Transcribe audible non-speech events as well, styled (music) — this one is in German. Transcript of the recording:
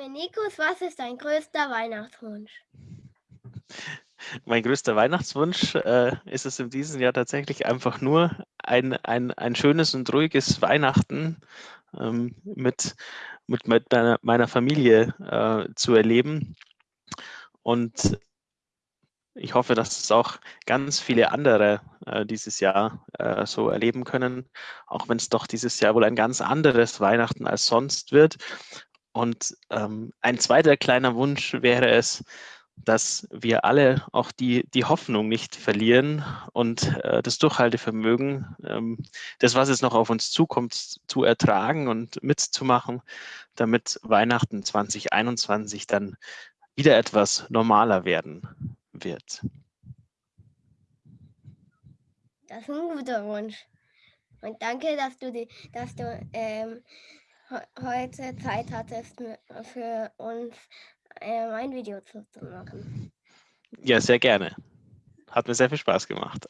Dominikus, was ist dein größter Weihnachtswunsch? (laughs) Mein größter Weihnachtswunsch äh, ist es in diesem Jahr tatsächlich einfach nur ein, ein, ein schönes und ruhiges Weihnachten ähm, mit, mit, mit meiner, meiner Familie äh, zu erleben. Und ich hoffe, dass es auch ganz viele andere äh, dieses Jahr äh, so erleben können, auch wenn es doch dieses Jahr wohl ein ganz anderes Weihnachten als sonst wird. Und ähm, ein zweiter kleiner Wunsch wäre es, dass wir alle auch die, die Hoffnung nicht verlieren und äh, das Durchhaltevermögen, ähm, das, was es noch auf uns zukommt, zu ertragen und mitzumachen, damit Weihnachten 2021 dann wieder etwas normaler werden wird. Das ist ein guter Wunsch. Und danke, dass du, die, dass du ähm, heute Zeit hattest für uns ähm, ein Video zu machen. Ja, sehr gerne. Hat mir sehr viel Spaß gemacht.